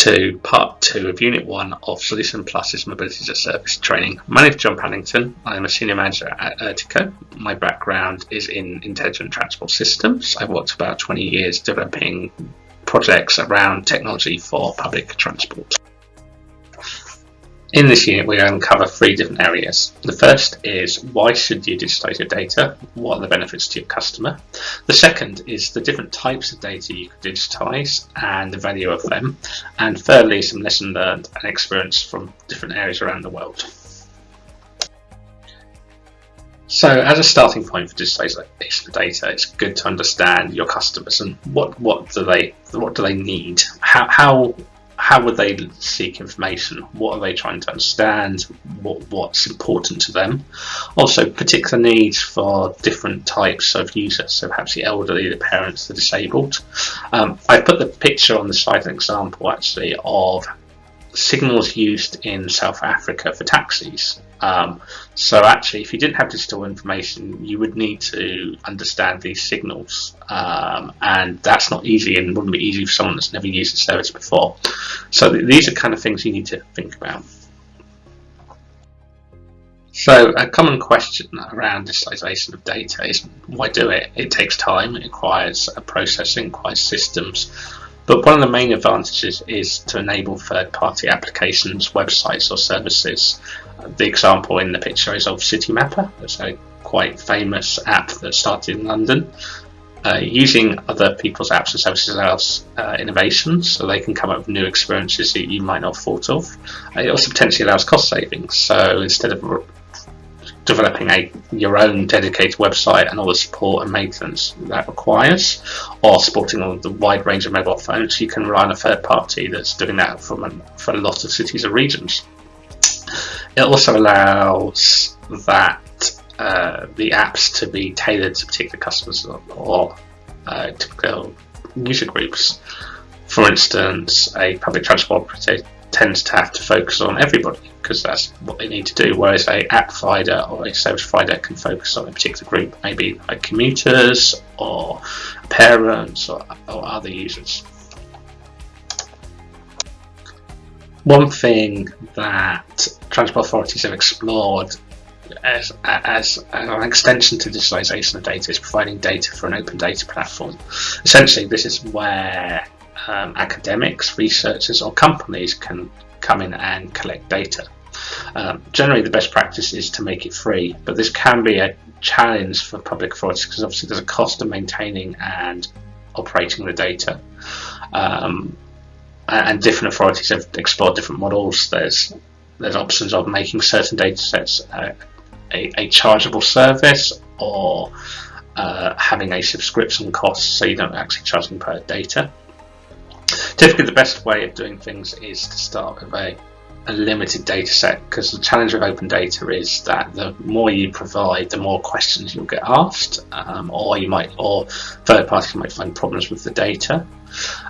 To part two of Unit 1 of Solution Plus's Mobility as a Service training. My name is John Paddington. I am a Senior Manager at Ertico. My background is in intelligent transport systems. I've worked about 20 years developing projects around technology for public transport. In this unit, we're going to cover three different areas. The first is why should you digitize your data? What are the benefits to your customer? The second is the different types of data you could digitize and the value of them. And thirdly, some lesson learned and experience from different areas around the world. So, as a starting point for digitization of data, it's good to understand your customers and what what do they what do they need? How how how would they seek information? What are they trying to understand? What, what's important to them? Also, particular needs for different types of users. So perhaps the elderly, the parents, the disabled. Um, I put the picture on the slide an example actually of signals used in South Africa for taxis. Um, so actually, if you didn't have digital information, you would need to understand these signals, um, and that's not easy and wouldn't be easy for someone that's never used the service before. So th these are kind of things you need to think about. So a common question around digitalization of data is why do it? It takes time, it requires a processing, requires systems. But one of the main advantages is to enable third-party applications, websites or services the example in the picture is of Citymapper. It's a quite famous app that started in London. Uh, using other people's apps and services allows uh, innovations, so they can come up with new experiences that you might not have thought of. Uh, it also potentially allows cost savings. So instead of developing a your own dedicated website and all the support and maintenance that requires, or supporting all the wide range of mobile phones, you can rely on a third party that's doing that for, for a lot of cities or regions. It also allows that uh, the apps to be tailored to particular customers or, uh, user groups. For instance, a public transport tends to have to focus on everybody because that's what they need to do, whereas a app provider or a service provider can focus on a particular group, maybe like commuters or parents or, or other users. One thing that transport authorities have explored as, as an extension to digitalization of data is providing data for an open data platform. Essentially, this is where um, academics, researchers, or companies can come in and collect data. Um, generally, the best practice is to make it free, but this can be a challenge for public authorities because obviously there's a cost of maintaining and operating the data. Um, and different authorities have explored different models. There's there's options of making certain data sets uh, a, a, chargeable service or uh, having a subscription cost so you don't actually charge them per data. Typically the best way of doing things is to start with a a limited data set because the challenge of open data is that the more you provide the more questions you'll get asked um, or you might or third parties might find problems with the data.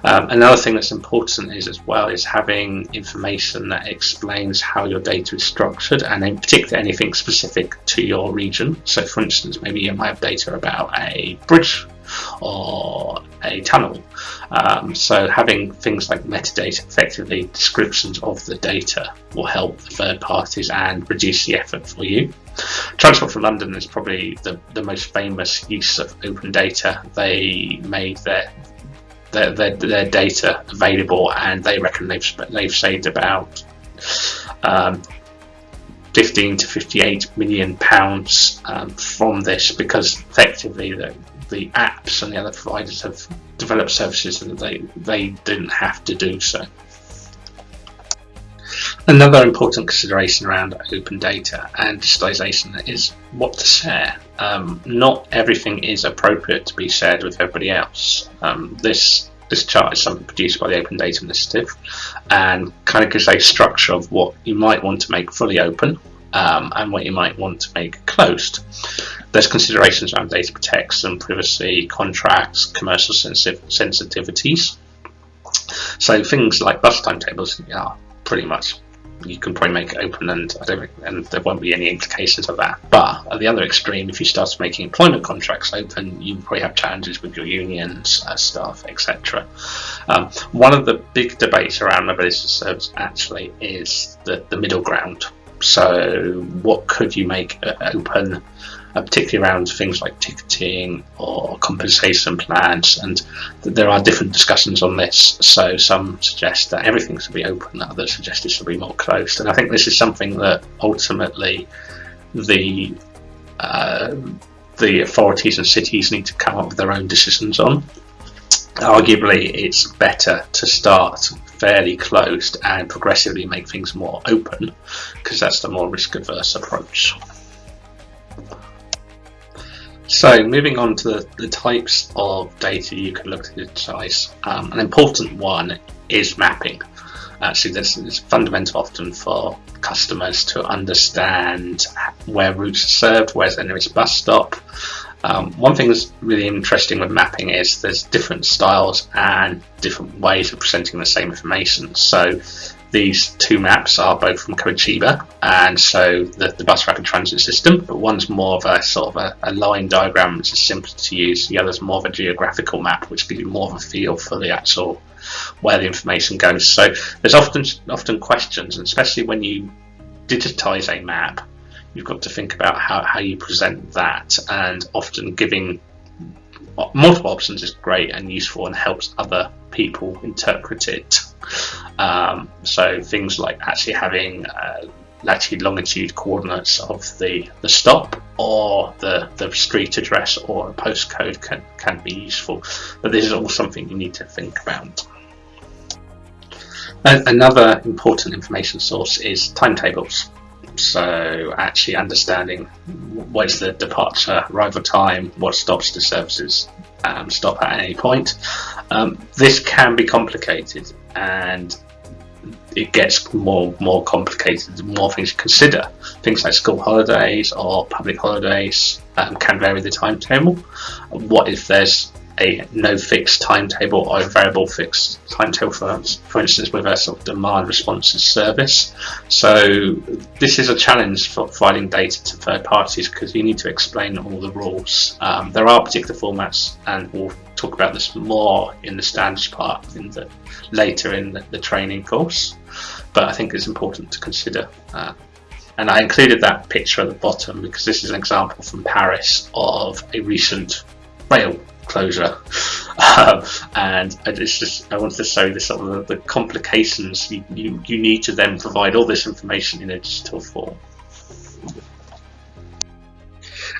Um, another thing that's important is as well is having information that explains how your data is structured and in particular anything specific to your region. So for instance maybe you might have data about a bridge or a tunnel. Um, so having things like metadata, effectively descriptions of the data, will help third parties and reduce the effort for you. Transport for London is probably the, the most famous use of open data. They made their their, their, their data available and they reckon they've, they've saved about um, 15 to 58 million pounds um, from this because effectively the, the apps and the other providers have developed services that they, they didn't have to do so. Another important consideration around open data and digitalization is what to share. Um, not everything is appropriate to be shared with everybody else. Um, this this chart is something produced by the Open Data Initiative and kind of gives a structure of what you might want to make fully open um, and what you might want to make closed. There's considerations around data protection, privacy, contracts, commercial sensitiv sensitivities. So things like bus timetables are pretty much you can probably make it open, and I don't, and there won't be any implications of that. But at the other extreme, if you start making employment contracts open, you probably have challenges with your unions, uh, staff, etc. Um, one of the big debates around mobility service actually is the, the middle ground. So, what could you make open? uh, particularly around things like ticketing or compensation plans. And th- there are different discussions on this. So some suggest that everything should be open, others suggest it should be more closed. And I think this is something that ultimately the uh, the authorities and cities need to come up with their own decisions on. Arguably, it's better to start fairly closed and progressively make things more open because that's the more risk averse approach. So moving on to the, the, types of data you can look to digitize, um, an important one is mapping. Actually, this is fundamental often for customers to understand where routes are served, where's the nearest bus stop. Um, one thing that's really interesting with mapping is there's different styles and different ways of presenting the same information. So these two maps are both from Curitiba, and so the, the bus rapid transit system, but one's more of a sort of a, a, line diagram which is simpler to use, the other's more of a geographical map which gives you more of a feel for the actual where the information goes. So there's often often questions, and especially when you digitize a map, you've got to think about how, how you present that, and often giving multiple options is great and useful and helps other people interpret it um, so things like actually having uh, latitude longitude coordinates of the, the stop or the, the street address or a postcode can, can be useful. But this is all something you need to think about. Another important information source is timetables. So actually understanding what is the departure arrival time, what stops the services um, stop at any point. Um, this can be complicated and it gets more more complicated more things to consider. Things like school holidays or public holidays um, can vary the timetable. What if there's a no fixed timetable or a variable fixed timetable for, for instance with a sort of demand responses service. So this is a challenge for providing data to third parties because you need to explain all the rules. Um, there are particular formats and we'll talk about this more in the standards part in the later in the, the training course but I think it's important to consider uh, and I included that picture at the bottom because this is an example from Paris of a recent rail closure. Um, and it's just I wanted to show the sort of the, the complications you, you, you need to then provide all this information in a digital form.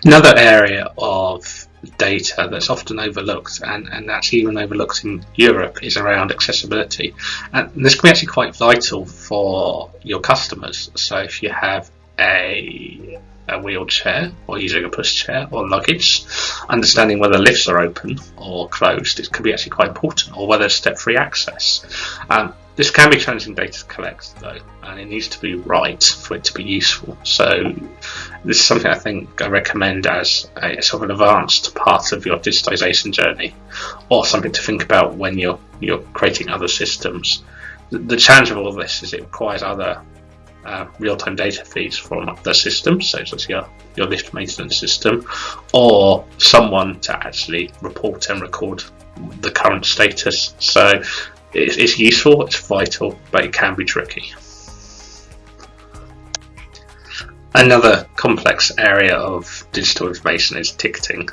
Another area of data that's often overlooked and, and actually even overlooked in Europe is around accessibility. And this can be actually quite vital for your customers. So if you have a a wheelchair or using a pushchair or luggage, understanding whether lifts are open or closed it can be actually quite important, or whether step-free access. Um, this can be challenging data to collect though, and it needs to be right for it to be useful. So this is something I think I recommend as a sort of an advanced part of your digitization journey, or something to think about when you're you're creating other systems. The, the challenge of all of this is it requires other uh, real-time data feeds from the system, so it's your, your lift maintenance system, or someone to actually report and record the current status. So it's, it's useful, it's vital, but it can be tricky. Another complex area of digital information is ticketing,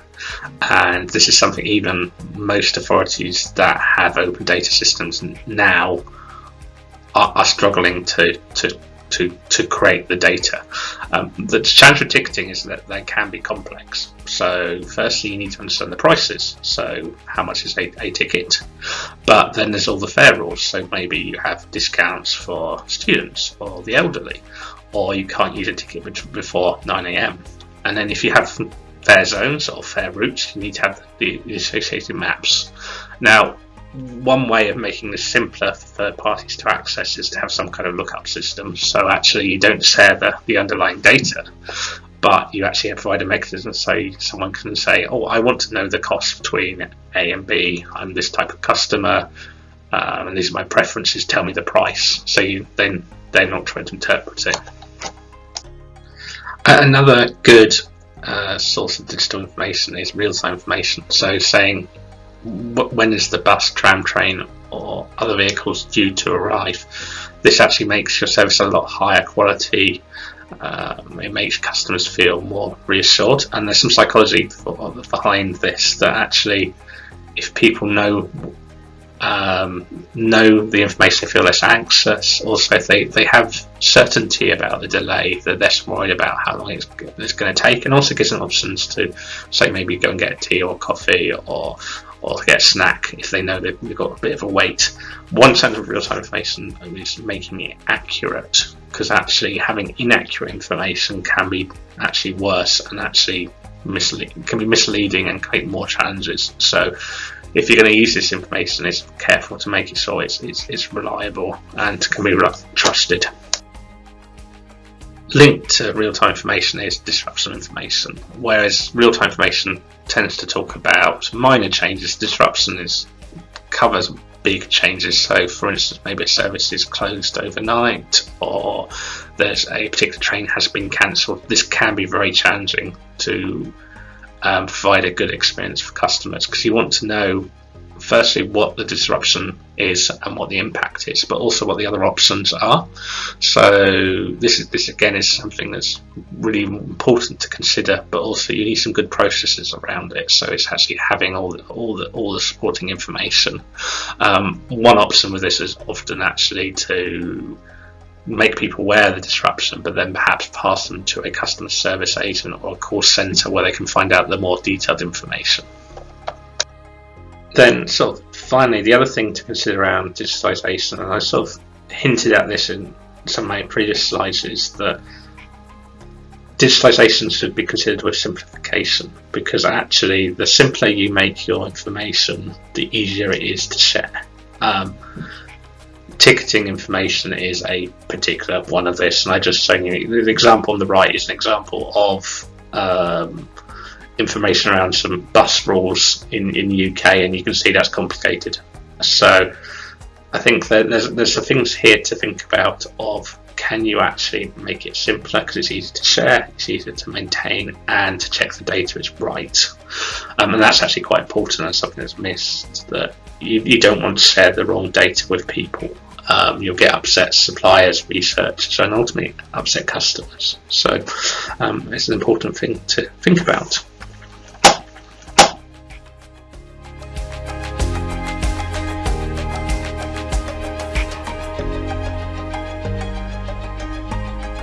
and this is something even most authorities that have open data systems now are, are struggling to, to to, to create the data. Um, the challenge with ticketing is that they can be complex. So firstly, you need to understand the prices. So how much is a, a ticket? But then there's all the fare rules. So maybe you have discounts for students or the elderly, or you can't use a ticket before 9am. And then if you have fare zones or fare routes, you need to have the, the associated maps. Now, one way of making this simpler for third parties to access is to have some kind of lookup system. So actually, you don't share the, the underlying data, but you actually provide a mechanism so someone can say, "Oh, I want to know the cost between A and B. I'm this type of customer. um, and these are my preferences. Tell me the price. So you then they're not trying to interpret it. Another good uh, source of digital information is real-time information. So saying when is the bus, tram, train, or other vehicles due to arrive. This actually makes your service a lot higher quality. Um, it makes customers feel more reassured, and there's some psychology behind this that actually, if people know um, know the information, they feel less anxious. Also, they, they have certainty about the delay, they're less worried about how long it's, it's going to take, and also gives them options to, say, maybe go and get a tea or coffee or or to get a snack if they know they've got a bit of a wait. One sense of real-time information is making it accurate, because actually having inaccurate information can be actually worse and actually can be misleading and create more challenges. So if you're going to use this information, it's careful to make it so it's, it's, it's reliable and can be trusted. Linked to real-time information is disruption information, whereas real-time information tends to talk about minor changes. Disruption is covers big changes. So, for instance, maybe a service is closed overnight, or there's a particular train has been cancelled. This can be very challenging to um, provide a good experience for customers because you want to know firstly what the disruption is and what the impact is, but also what the other options are. So this is this again is something that's really important to consider, but also you need some good processes around it. So it's actually having all the, all the all the supporting information. Um, one option with this is often actually to make people aware of the disruption, but then perhaps pass them to a customer service agent or a call center where they can find out the more detailed information. Then, sort of, finally, the other thing to consider around digitalization, and I sort of hinted at this in some of my previous slides, is that digitalization should be considered with simplification because actually, the simpler you make your information, the easier it is to share. Um, ticketing information is a particular one of this, and I just showing you the example on the right is an example of um, information around some bus rules in in the UK, and you can see that's complicated. So I think that there's there's some things here to think about of can you actually make it simpler because it's easy to share, it's easier to maintain, and to check the data is right. Um, and that's actually quite important and something that's missed that you, you don't want to share the wrong data with people um, you'll get upset suppliers, researchers, and ultimately upset customers. So um, it's an important thing to think about.